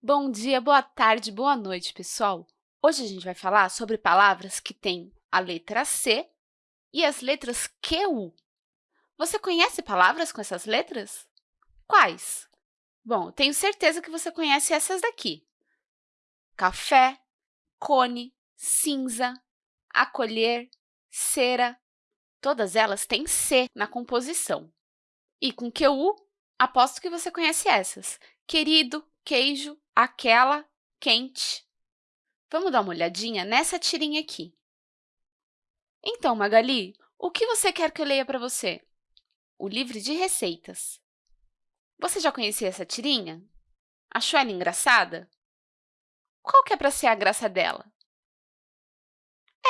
Bom dia, boa tarde, boa noite, pessoal! Hoje a gente vai falar sobre palavras que têm a letra C e as letras QU. Você conhece palavras com essas letras? Quais? Bom, tenho certeza que você conhece essas daqui. Café, cone, cinza, acolher, cera. Todas elas têm C na composição. E com QU, aposto que você conhece essas. Querido, queijo, aquela, quente. Vamos dar uma olhadinha nessa tirinha aqui. Então, Magali, o que você quer que eu leia para você? O livro de receitas. Você já conhecia essa tirinha? Achou ela engraçada? Qual que é para ser a graça dela?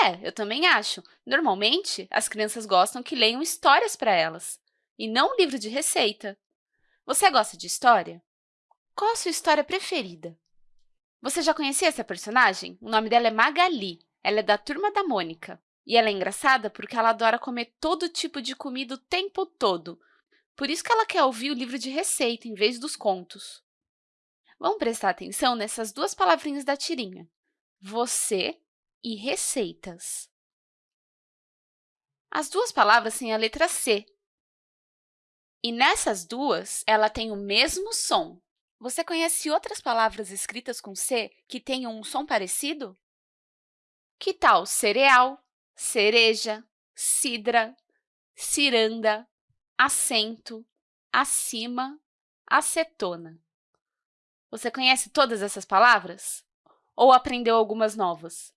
É, eu também acho. Normalmente, as crianças gostam que leiam histórias para elas, e não um livro de receita. Você gosta de história? Qual a sua história preferida? Você já conhecia essa personagem? O nome dela é Magali. Ela é da Turma da Mônica. E ela é engraçada porque ela adora comer todo tipo de comida o tempo todo. Por isso que ela quer ouvir o livro de receita em vez dos contos. Vamos prestar atenção nessas duas palavrinhas da tirinha. Você e receitas. As duas palavras têm a letra C. E nessas duas, ela tem o mesmo som. Você conhece outras palavras escritas com C que tenham um som parecido? Que tal cereal, cereja, cidra, ciranda, assento, acima, acetona? Você conhece todas essas palavras? Ou aprendeu algumas novas?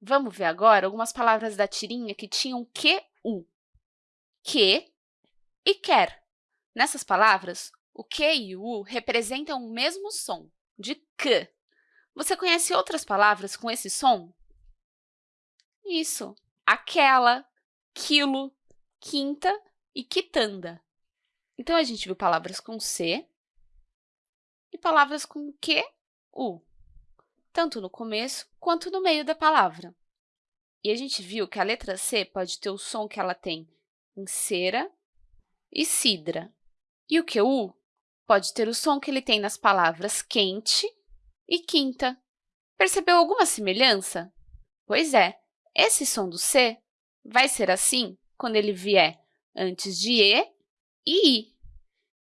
Vamos ver agora algumas palavras da tirinha que tinham QU. Que e quer. Nessas palavras, o Q e o U representam o mesmo som, de K. Você conhece outras palavras com esse som? Isso, aquela, quilo, quinta e quitanda. Então, a gente viu palavras com C e palavras com Q, U, tanto no começo quanto no meio da palavra. E a gente viu que a letra C pode ter o som que ela tem em cera e cidra. E o QU pode ter o som que ele tem nas palavras quente e quinta. Percebeu alguma semelhança? Pois é, esse som do C vai ser assim quando ele vier antes de E e I.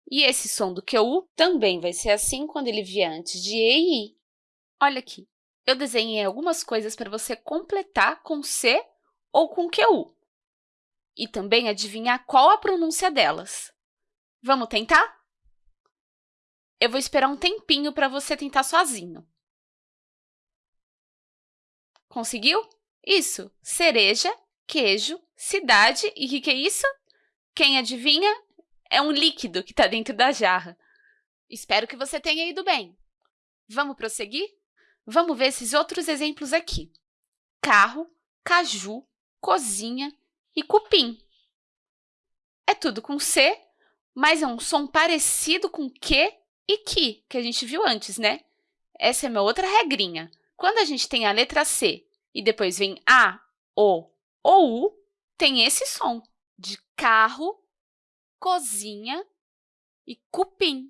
E esse som do QU também vai ser assim quando ele vier antes de E e I. Olha aqui, eu desenhei algumas coisas para você completar com C ou com QU. E também adivinhar qual a pronúncia delas. Vamos tentar? Eu vou esperar um tempinho para você tentar sozinho. Conseguiu? Isso! Cereja, queijo, cidade e o que, que é isso? Quem adivinha? É um líquido que está dentro da jarra. Espero que você tenha ido bem. Vamos prosseguir? Vamos ver esses outros exemplos aqui. Carro, caju, cozinha e cupim. É tudo com C, mas é um som parecido com Q e que, que a gente viu antes, né? Essa é uma outra regrinha. Quando a gente tem a letra C e depois vem A, O ou U, tem esse som de carro, cozinha e cupim.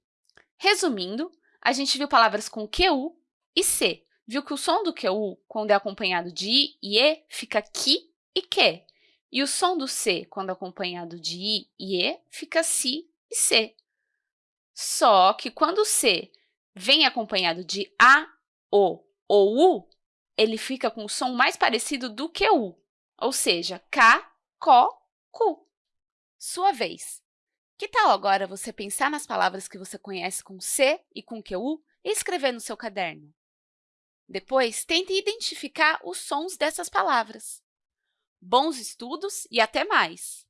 Resumindo, a gente viu palavras com QU e C. Viu que o som do QU, quando é acompanhado de I e E, fica QUI e QUE. E o som do C, quando acompanhado de I e E, fica SI e C. Só que quando C vem acompanhado de A, O ou U, ele fica com o som mais parecido do que U, ou seja, K, CO, Cu. Sua vez. Que tal agora você pensar nas palavras que você conhece com C e com QU e escrever no seu caderno? Depois, tente identificar os sons dessas palavras. Bons estudos e até mais!